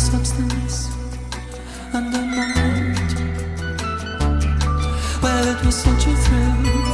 substance under my Well, it was such a thrill.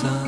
三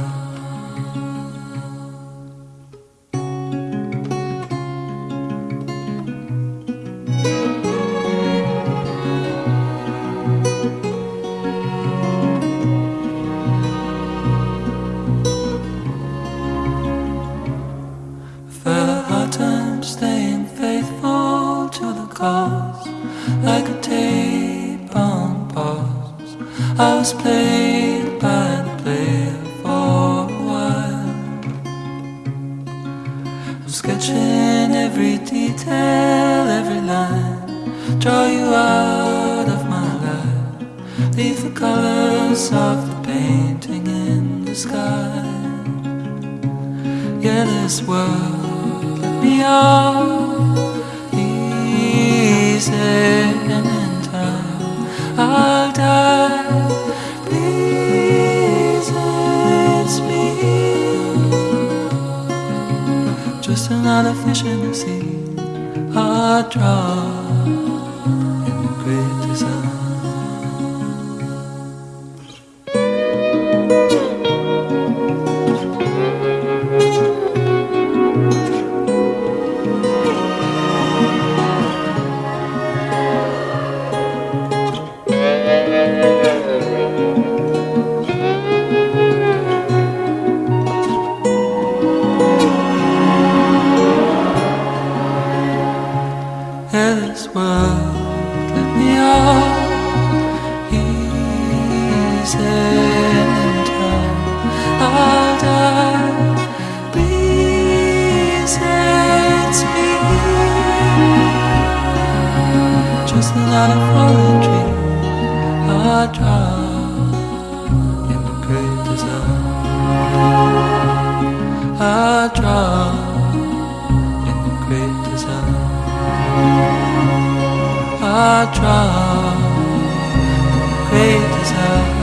just another fish in the sea, a drop in the great design. Great is